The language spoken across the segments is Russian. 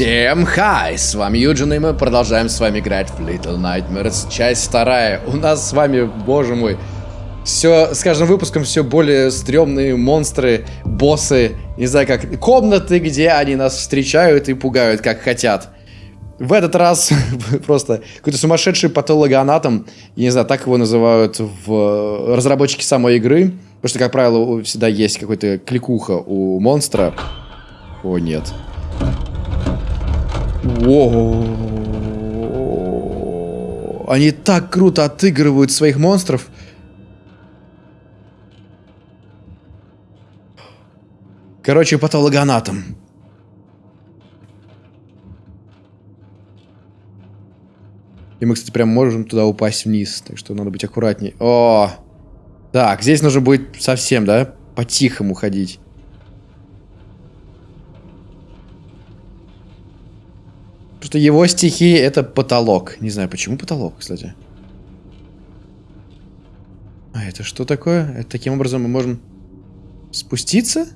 Всем хай! С вами Юджин, и мы продолжаем с вами играть в Little Nightmares, часть вторая. У нас с вами, боже мой, все, с каждым выпуском все более стрёмные монстры, боссы, не знаю как, комнаты, где они нас встречают и пугают, как хотят. В этот раз просто какой-то сумасшедший патологоанатом, я не знаю, так его называют в разработчике самой игры, потому что, как правило, всегда есть какой-то кликуха у монстра. О, нет. Воу. Они так круто отыгрывают своих монстров. Короче, патологоанатом. И мы, кстати, прям можем туда упасть вниз. Так что надо быть аккуратней. О! Так, здесь нужно будет совсем, да? По-тихому ходить. Что его стихи это потолок. Не знаю, почему потолок, кстати. А это что такое? Это таким образом мы можем спуститься?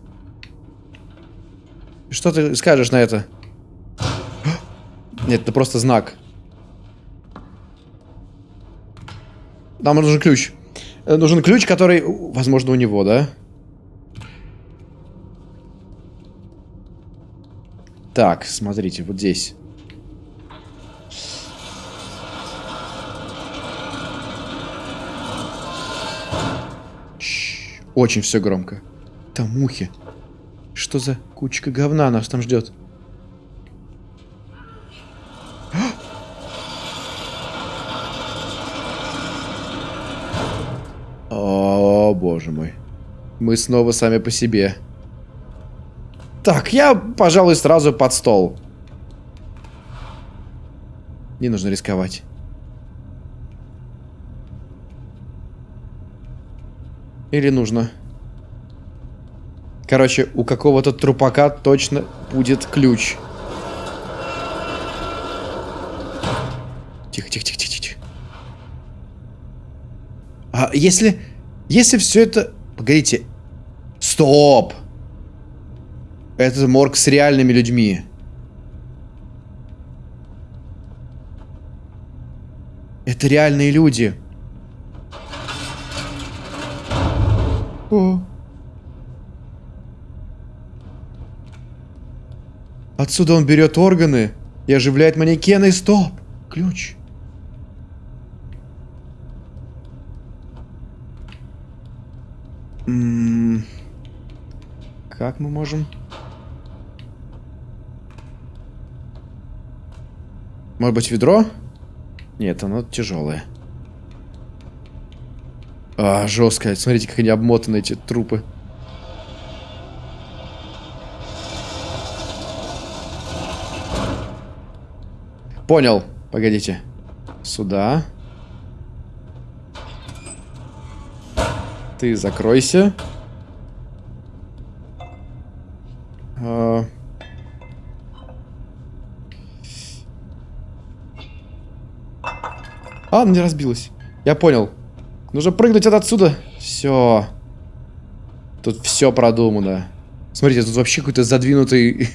Что ты скажешь на это? Нет, это просто знак. Нам нужен ключ. Э, нужен ключ, который, возможно, у него, да? Так, смотрите, вот здесь. Очень все громко. Там мухи. Что за кучка говна нас там ждет? О, боже мой. Мы снова сами по себе. Так, я, пожалуй, сразу под стол. Не нужно рисковать. Или нужно? Короче, у какого-то трупака точно будет ключ. Тихо, тихо, тихо, тихо, тихо. А если... Если все это... Погодите. Стоп! Это морг с реальными людьми. Это реальные люди. О. Отсюда он берет органы и оживляет манекены. Стоп! Ключ. М -м как мы можем... Может быть, ведро? Нет, оно тяжелое. А, жестко. Смотрите, как они обмотаны, эти трупы. Понял. Погодите. Сюда. Ты закройся. А... а, она не разбилась. Я понял. Нужно прыгнуть от отсюда. Все. Тут все продумано. Смотрите, тут вообще какой-то задвинутый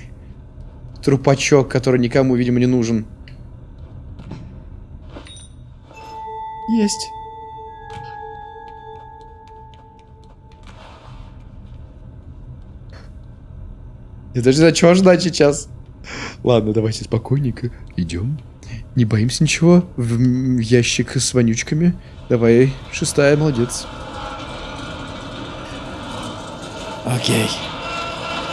трупачок, который никому, видимо, не нужен. Есть. Я даже не знаю, чего ждать сейчас. Ладно, давайте спокойненько идем. Не боимся ничего. В ящик с вонючками. Давай, шестая, молодец. Окей.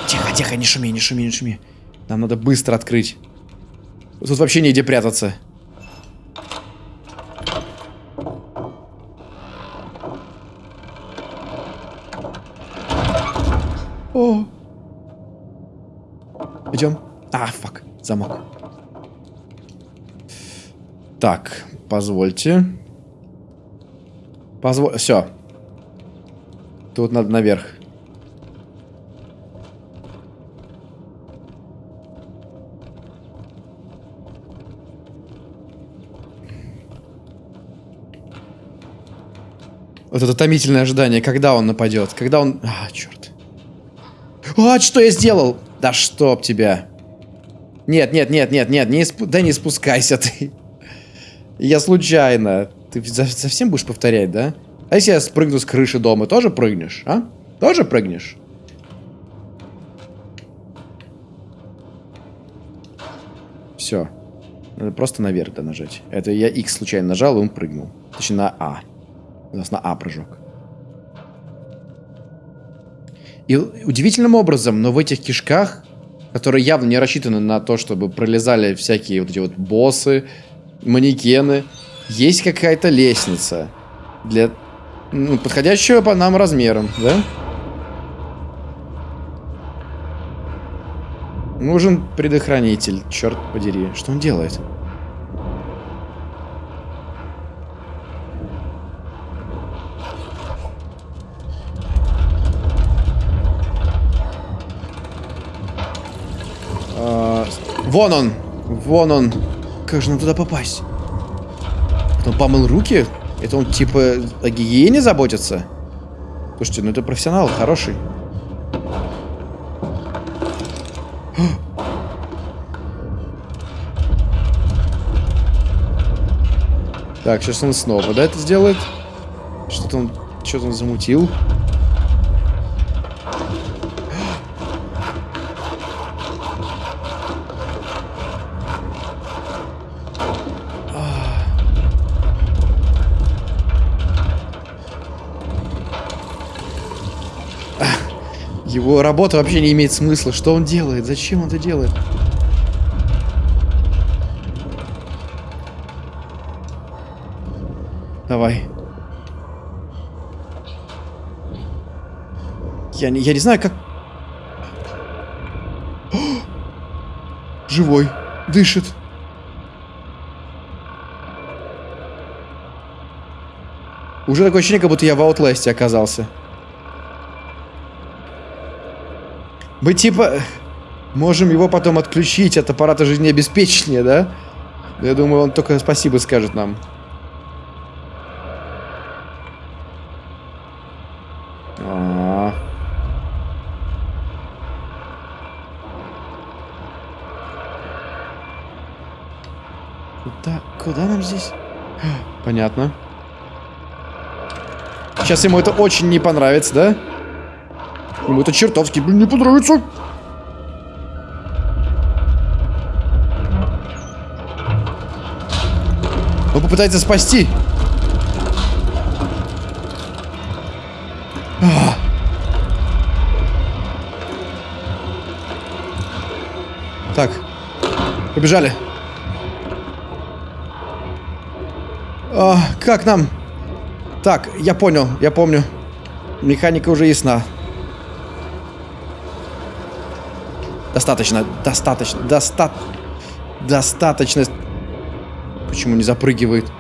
Тихо, тихо, не шуми, не шуми, не шуми. Нам надо быстро открыть. Тут вообще негде прятаться. О. Идем. А, фак, замок. Так, позвольте. Позволь... Все. Тут надо наверх. Вот это томительное ожидание, когда он нападет, когда он... А, черт. А, что я сделал? Да чтоб тебя. Нет, нет, нет, нет, нет, не спу... да не спускайся ты. Я случайно. Ты совсем будешь повторять, да? А если я спрыгну с крыши дома, тоже прыгнешь, а? Тоже прыгнешь? Все. Надо просто наверх да нажать. Это я X случайно нажал, и он прыгнул. Точнее, на А. У нас на А прыжок. И удивительным образом, но в этих кишках, которые явно не рассчитаны на то, чтобы пролезали всякие вот эти вот боссы, манекены, есть какая-то лестница для ну, подходящего по нам размером, да? Нужен предохранитель, черт подери. Что он делает? А, вон он! Вон он! Как же нам туда попасть? Он помыл руки? Это он типа о гигиене заботится? Слушайте, ну это профессионал, хороший. Так, сейчас он снова, да, это сделает? Что-то он, что-то он замутил. Его работа вообще не имеет смысла. Что он делает? Зачем он это делает? Давай. Я не, я не знаю, как... О! Живой. Дышит. Уже такое ощущение, как будто я в Outlast оказался. Мы типа можем его потом отключить от аппарата жизнеобеспечения, да? Я думаю, он только спасибо скажет нам. А -а куда нам здесь? Понятно. Сейчас ему это очень не понравится, да? Ему это чертовски, блин, не понравится. Он попытается спасти. А. Так. Побежали. А, как нам? Так, я понял, я помню. Механика уже ясна. Достаточно, достаточно, доста... Достаточно. Почему не запрыгивает?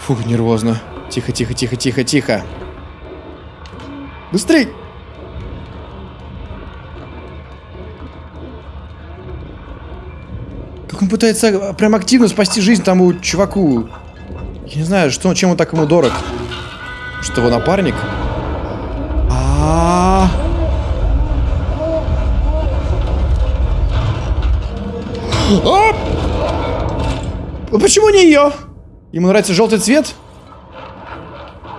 Фух, нервозно. Тихо, тихо, тихо, тихо, тихо. Быстрей! Как он пытается прям активно спасти жизнь тому чуваку. Я не знаю, что, чем он так ему дорог. Что его напарник? А, -а, -а! а! Почему не ее? Ему нравится желтый цвет?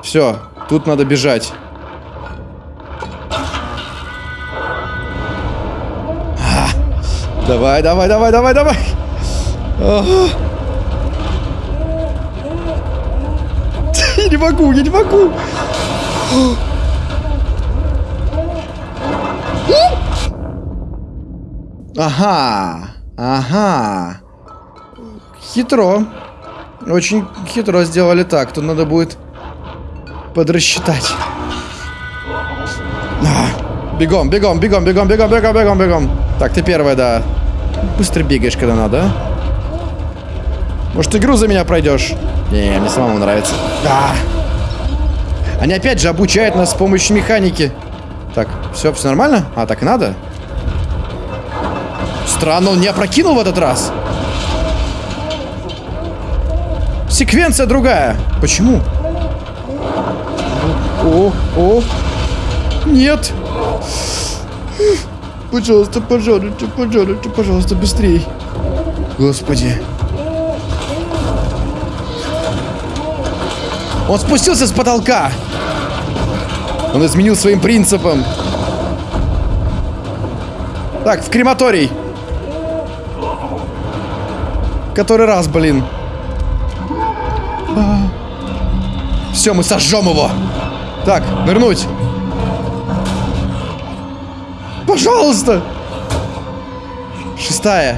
Все, тут надо бежать. А, давай, давай, давай, давай, давай. А -а -а. не могу, я не могу. Ага, ага. Хитро. Очень хитро сделали так. Тут надо будет подрасчитать. А, бегом, бегом, бегом, бегом, бегом, бегом, бегом, бегом. Так, ты первая, да. Быстро бегаешь, когда надо, а? Может, игру за меня пройдешь? Не, мне самому нравится. Да. Они опять же обучают нас с помощью механики. Так, все, все нормально? А, так и надо? Странно, он не опрокинул в этот раз. Секвенция другая. Почему? О, о. Нет. Пожалуйста, пожалуйста, пожалуйста, пожалуйста, быстрей. Господи. Он спустился с потолка. Он изменил своим принципам. Так, в крематорий. Который раз, блин. Все, мы сожжем его. Так, нырнуть. Пожалуйста. Шестая.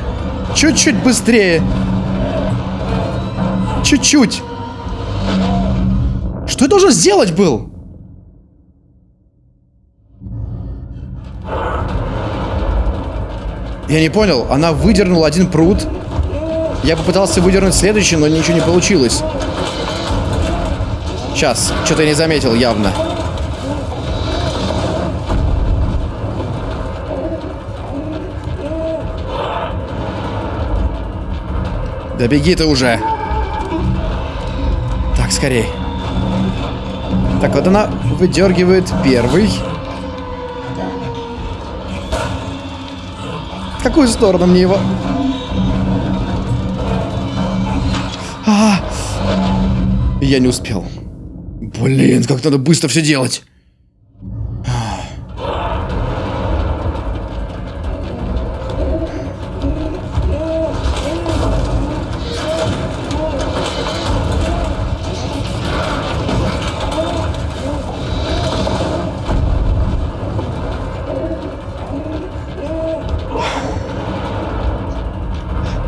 Чуть-чуть быстрее. Чуть-чуть. Что я должен сделать был? Я не понял. Она выдернула один пруд. Я попытался выдернуть следующий, но ничего не получилось. Сейчас. Что-то я не заметил явно. Да беги ты уже. Так, скорей. Так, вот она выдергивает первый. В какую сторону мне его? А -а -а. Я не успел. Блин, как надо быстро все делать.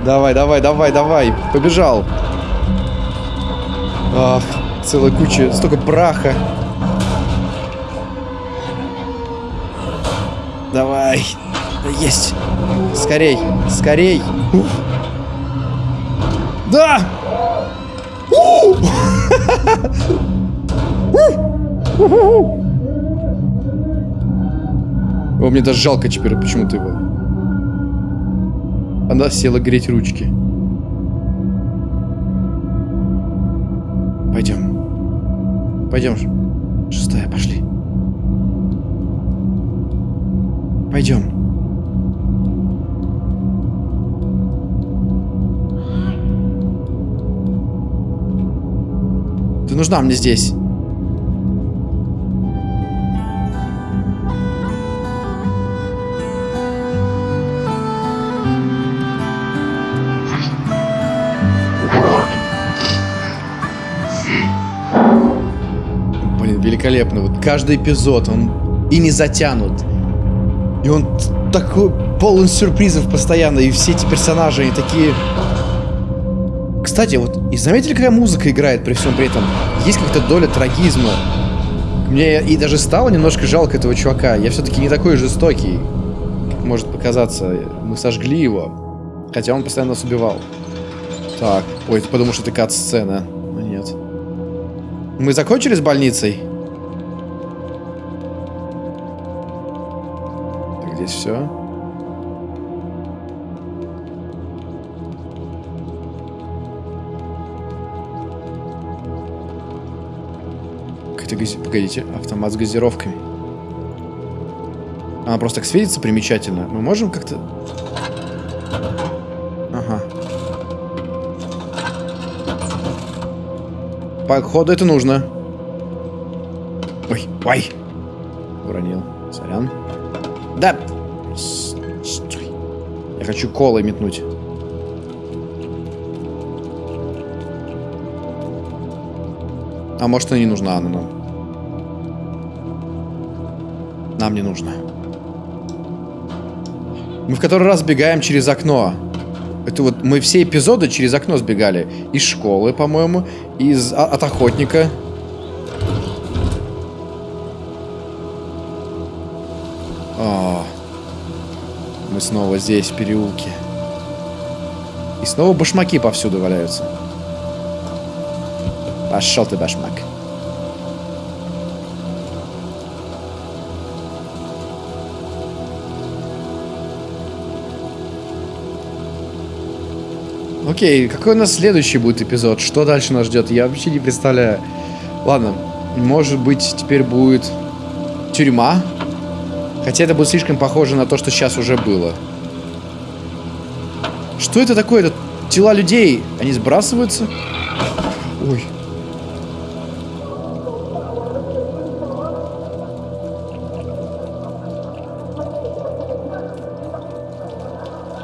Давай, давай, давай, давай. Побежал. Ах, целая куча, столько браха. Давай. Есть. Скорей, скорей. Да! О, мне даже жалко теперь почему-то его. Она села греть ручки. Пойдем. Пойдем. Шестая, пошли. Пойдем. Ты нужна мне здесь. Великолепно. Вот каждый эпизод, он и не затянут. И он такой полон сюрпризов постоянно. И все эти персонажи, они такие... Кстати, вот, и заметили, какая музыка играет при всем при этом? Есть какая-то доля трагизма. Мне и даже стало немножко жалко этого чувака. Я все-таки не такой жестокий, как может показаться. Мы сожгли его. Хотя он постоянно нас убивал. Так, ой, подумал, что это кат-сцена. Но нет. Мы закончили с больницей? Здесь все. Какая-то гази... Погодите, автомат с газировками. Она просто так светится примечательно. Мы можем как-то... Ага. Походу это нужно. Ой, ой. Уронил. Сорян. Да. Хочу колы метнуть. А может, она не нужна она нам? Нам не нужно. Мы в который раз бегаем через окно. Это вот мы все эпизоды через окно сбегали. Из школы, по-моему, из а, от охотника. Снова здесь, в переулке. И снова башмаки повсюду валяются. Пошел ты, башмак. Окей, какой у нас следующий будет эпизод? Что дальше нас ждет? Я вообще не представляю. Ладно, Может быть, теперь будет тюрьма? Хотя это будет слишком похоже на то, что сейчас уже было. Что это такое? Это тела людей. Они сбрасываются? Ой.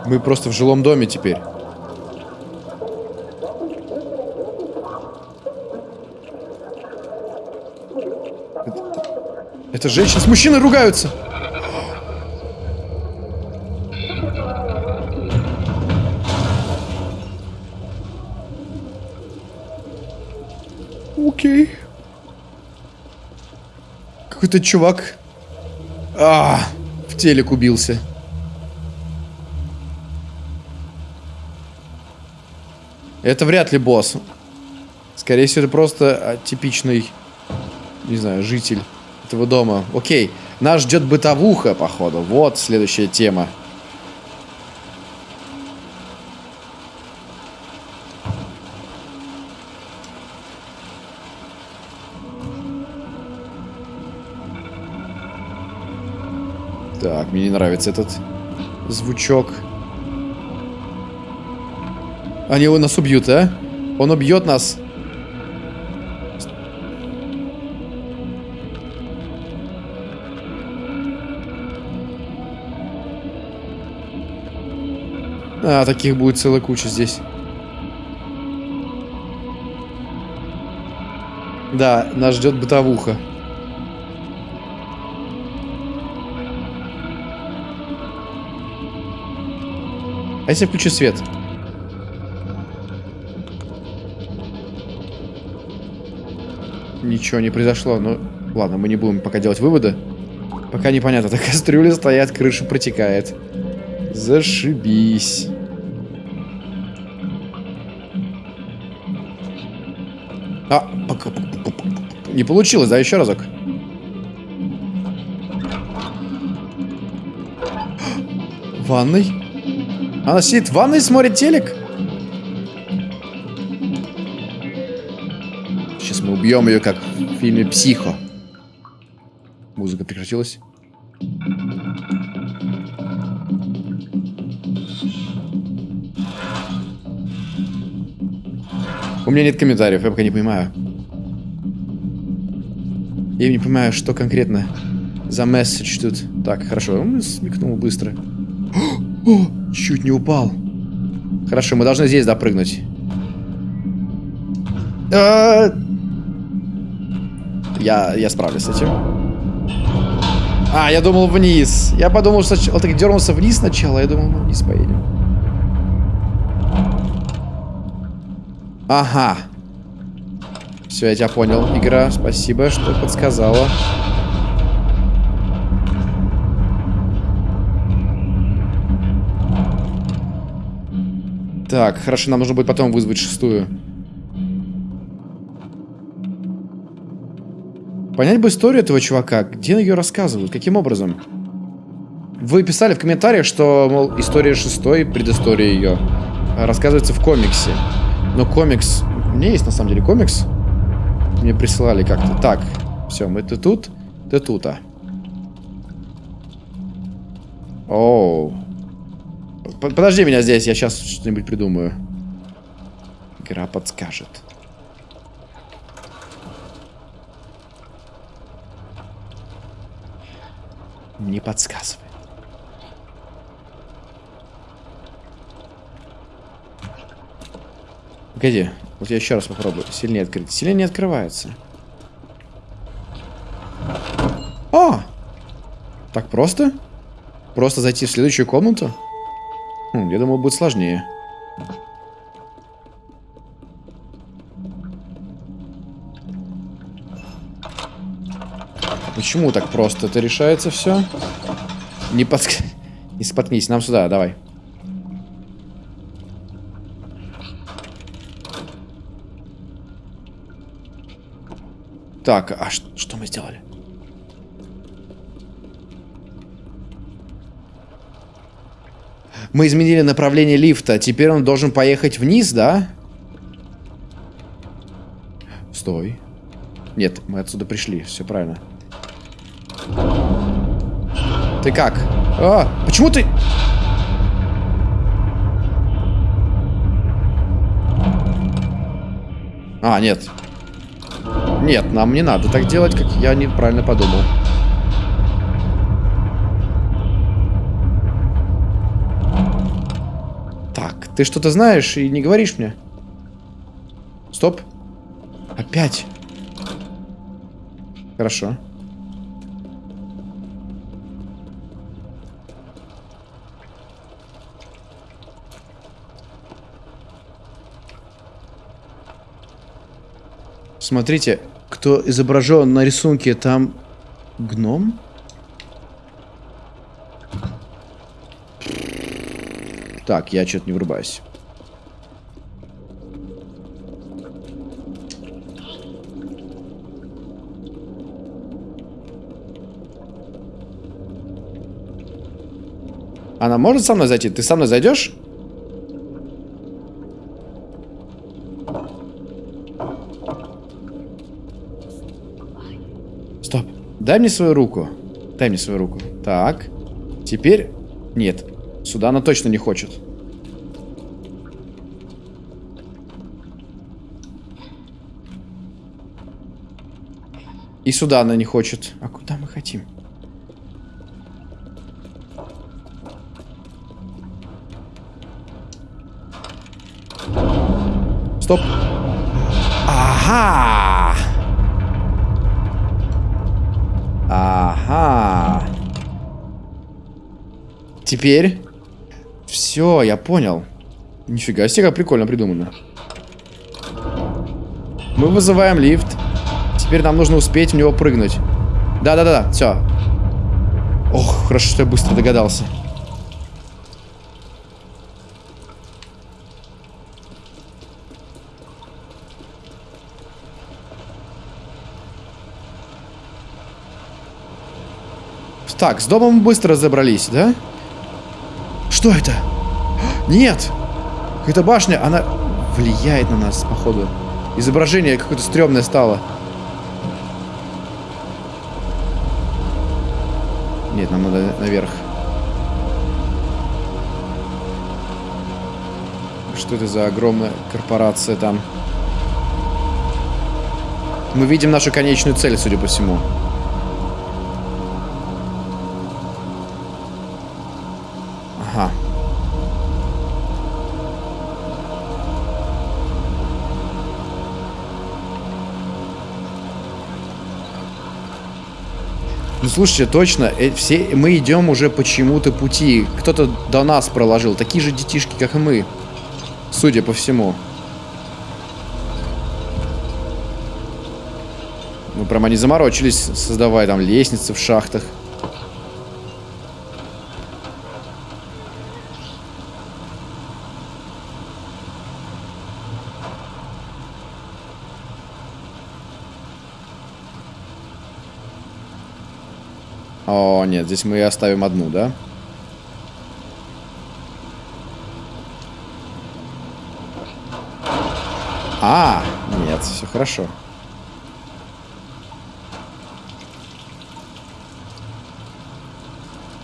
Мы просто в жилом доме теперь. Это, это женщина с мужчиной ругаются. Какой-то чувак. А, в телек убился. Это вряд ли босс. Скорее всего, это просто типичный, не знаю, житель этого дома. Окей, нас ждет бытовуха, походу. Вот следующая тема. Мне не нравится этот звучок. Они его нас убьют, а? Он убьет нас. А, таких будет целая куча здесь. Да, нас ждет бытовуха. А если включу свет? Ничего не произошло. Ну, ладно, мы не будем пока делать выводы. Пока непонятно. Так кастрюли стоят, крыша протекает. Зашибись. А, не получилось, да, еще разок. Ванной? Она сидит в ванной и смотрит телек? Сейчас мы убьем ее, как в фильме «Психо». Музыка прекратилась. У меня нет комментариев, я пока не понимаю. Я не понимаю, что конкретно за месседж тут. Так, хорошо, он смекнул быстро. О, чуть не упал. Хорошо, мы должны здесь допрыгнуть. А -а -а. Я, я справлюсь с этим. А, я думал вниз. Я подумал, что он так дернулся вниз сначала. Я думал, мы вниз поедем. Ага. Все, я тебя понял, игра. Спасибо, что подсказала. Так, хорошо, нам нужно будет потом вызвать шестую. Понять бы историю этого чувака. Где ее рассказывают? Каким образом? Вы писали в комментариях, что, мол, история шестой, предыстория ее, рассказывается в комиксе. Но комикс... У меня есть, на самом деле, комикс. Мне присылали как-то. Так, все, мы ты тут, ты тут, а. Оу. Подожди меня здесь, я сейчас что-нибудь придумаю. Игра подскажет. Не подсказывает. Погоди, вот я еще раз попробую. Сильнее открыть. Сильнее не открывается. А! Так просто? Просто зайти в следующую комнату? Хм, я думал, будет сложнее. Почему так просто это решается все? Не подск... Не споткнись, нам сюда, давай. Так, а что мы сделали? Мы изменили направление лифта. Теперь он должен поехать вниз, да? Стой. Нет, мы отсюда пришли, все правильно. Ты как? А, почему ты... А, нет. Нет, нам не надо так делать, как я неправильно подумал. Ты что-то знаешь и не говоришь мне? Стоп. Опять. Хорошо. Смотрите, кто изображен на рисунке, там гном? Так, я что-то не врубаюсь. Она может со мной зайти? Ты со мной зайдешь? Стоп. Дай мне свою руку. Дай мне свою руку. Так. Теперь... Нет. Сюда она точно не хочет. И сюда она не хочет. А куда мы хотим? Стоп. Ага. Ага. Теперь... Все, я понял. Нифига себе, прикольно придумано. Мы вызываем лифт. Теперь нам нужно успеть в него прыгнуть. Да-да-да, все. Ох, хорошо, что я быстро догадался. Так, с домом быстро разобрались, да? Что это? Нет! Какая-то башня, она влияет на нас, походу. Изображение какое-то стрёмное стало. Нет, нам надо наверх. Что это за огромная корпорация там? Мы видим нашу конечную цель, судя по всему. Ну слушайте, точно, э, все мы идем уже почему-то пути. Кто-то до нас проложил. Такие же детишки, как и мы. Судя по всему. Ну, прям они заморочились, создавая там лестницы в шахтах. О, нет, здесь мы оставим одну, да? А, нет, все хорошо.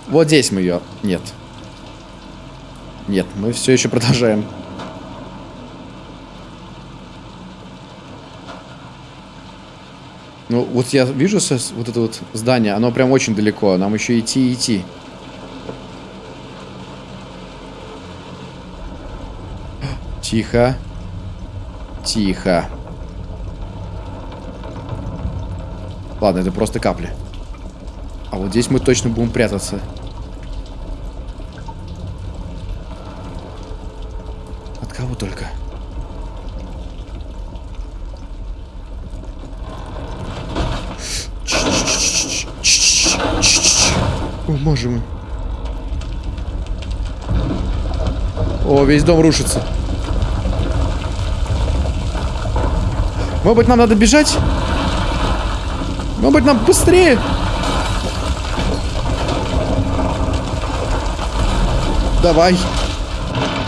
Вот здесь мы ее... Нет. Нет, мы все еще продолжаем. Ну, вот я вижу вот это вот здание, оно прям очень далеко. Нам еще идти и идти. Тихо. Тихо. Ладно, это просто капли. А вот здесь мы точно будем прятаться. От кого только? Боже мой. О, весь дом рушится. Может быть, нам надо бежать? Может быть, нам быстрее? Давай.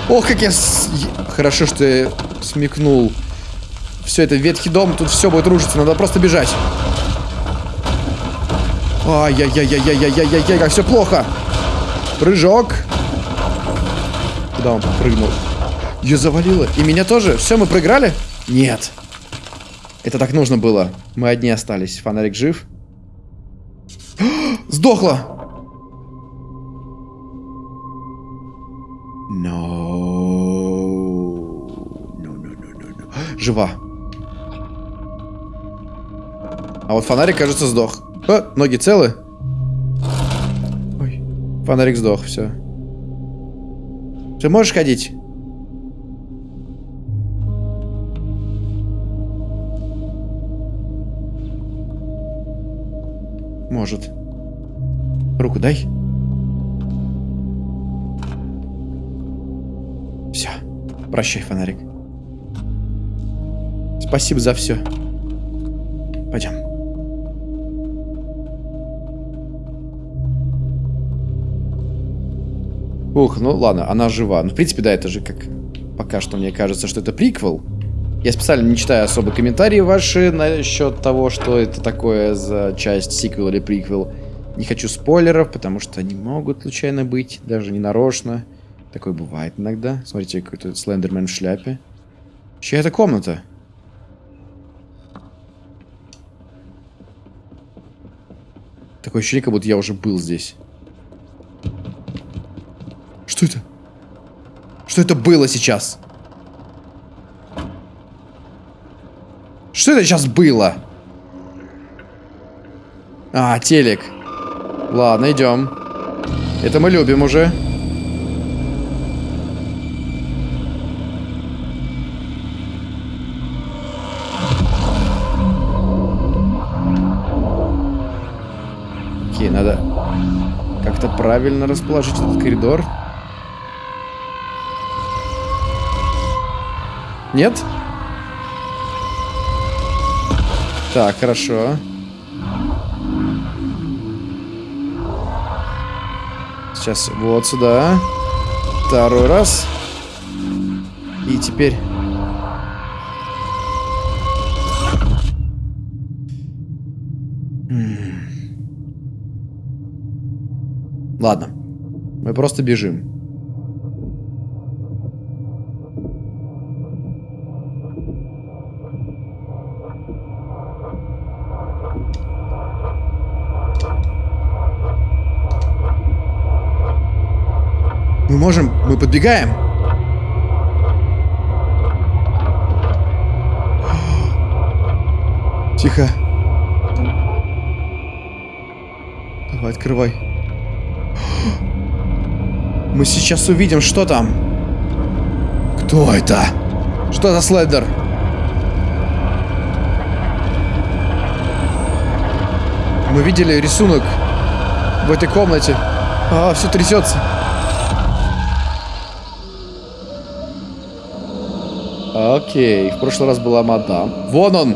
Ох, как я... С... Хорошо, что я смекнул Все, это ветхий дом, тут все будет рушиться, надо просто бежать. Ай-яй-яй-яй-яй-яй-яй-яй, как все плохо. Прыжок. Куда он прыгнул? Ее завалило. И меня тоже. Все, мы проиграли? Нет. Это так нужно было. Мы одни остались. Фонарик жив. Сдохла. No. No, no, no, no, no. Жива. А вот фонарик, кажется, сдох. О, ноги целы? Ой, фонарик сдох, все. Ты можешь ходить? Может. Руку дай. Все. Прощай, фонарик. Спасибо за все. Пойдем. Ух, ну ладно, она жива. Ну, в принципе, да, это же как... Пока что мне кажется, что это приквел. Я специально не читаю особо комментарии ваши насчет того, что это такое за часть сиквел или приквел. Не хочу спойлеров, потому что они могут случайно быть, даже не нарочно. Такое бывает иногда. Смотрите, какой-то слендермен в шляпе. Чья это комната? Такое ощущение, как будто я уже был здесь. Что это? Что это было сейчас? Что это сейчас было? А, телек. Ладно, идем. Это мы любим уже. Окей, надо как-то правильно расположить этот коридор. Нет? Так, хорошо. Сейчас вот сюда. Второй раз. И теперь... Ладно. Мы просто бежим. Можем... Мы подбегаем. Тихо. Давай, открывай. Мы сейчас увидим, что там. Кто это? Что за слайдер? Мы видели рисунок в этой комнате. А, все трясется. Окей, в прошлый раз была мадам. Вон он!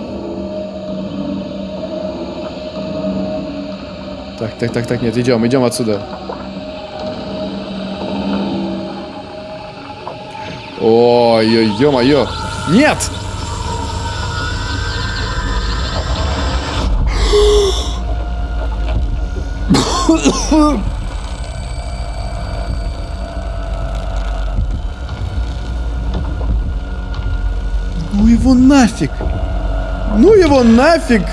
Так, так, так, так, нет, идем, идем отсюда. Ой, ё-моё. Нет! Его нафиг! Ну его нафиг!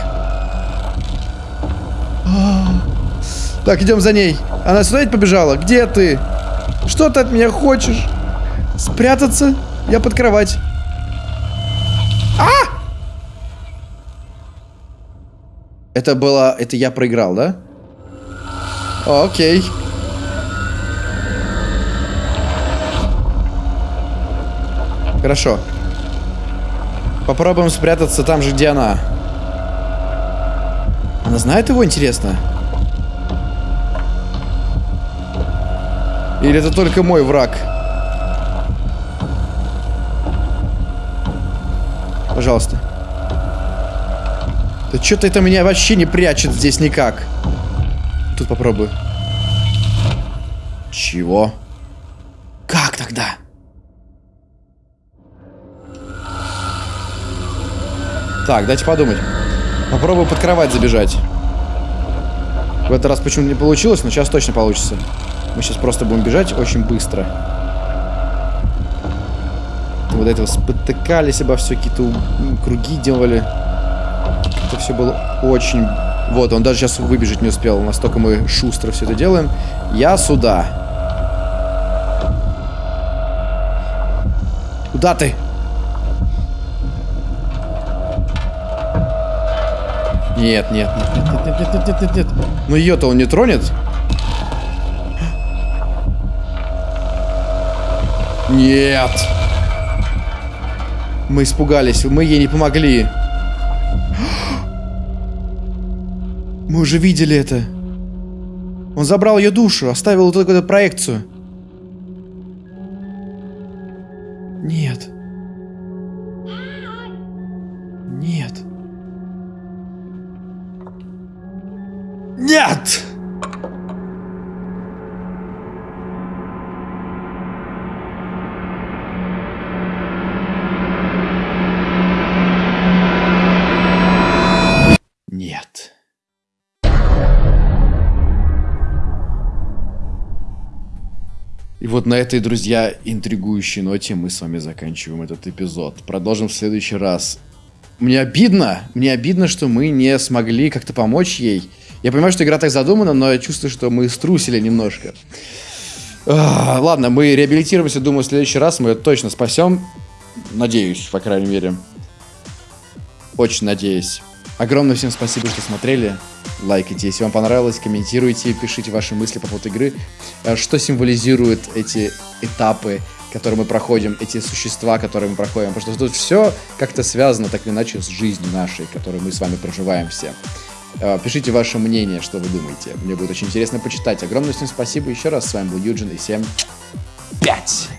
А. Так, идем за ней. Она сюда ведь побежала? Где ты? Что ты от меня хочешь? Спрятаться? Я под кровать. А! Это было... Это я проиграл, да? Окей. Хорошо. Попробуем спрятаться там же, где она. Она знает его, интересно? Или это только мой враг? Пожалуйста. Да что-то это меня вообще не прячет здесь никак. Тут попробую. Чего? Как тогда? Так, дайте подумать. Попробую под кровать забежать. В этот раз почему-то не получилось, но сейчас точно получится. Мы сейчас просто будем бежать очень быстро. Вот этого спотыкались обо все, какие-то круги делали. Это все было очень... Вот, он даже сейчас выбежать не успел. Настолько мы шустро все это делаем. Я сюда. Куда ты? Нет, нет, нет, нет, нет, нет, нет, нет, нет, нет. Ну ее-то он не тронет? Нет. Мы испугались, мы ей не помогли. Мы уже видели это. Он забрал ее душу, оставил вот эту проекцию. Вот на этой, друзья, интригующей ноте мы с вами заканчиваем этот эпизод. Продолжим в следующий раз. Мне обидно, мне обидно, что мы не смогли как-то помочь ей. Я понимаю, что игра так задумана, но я чувствую, что мы струсили немножко. Ладно, мы реабилитируемся, думаю, в следующий раз мы ее точно спасем. Надеюсь, по крайней мере. Очень надеюсь. Огромное всем спасибо, что смотрели. Лайкайте, если вам понравилось, комментируйте, пишите ваши мысли по поводу игры. Э, что символизируют эти этапы, которые мы проходим, эти существа, которые мы проходим. Потому что тут все как-то связано так или иначе с жизнью нашей, которую мы с вами проживаем все. Э, пишите ваше мнение, что вы думаете. Мне будет очень интересно почитать. Огромное всем спасибо еще раз. С вами был Юджин и всем 5!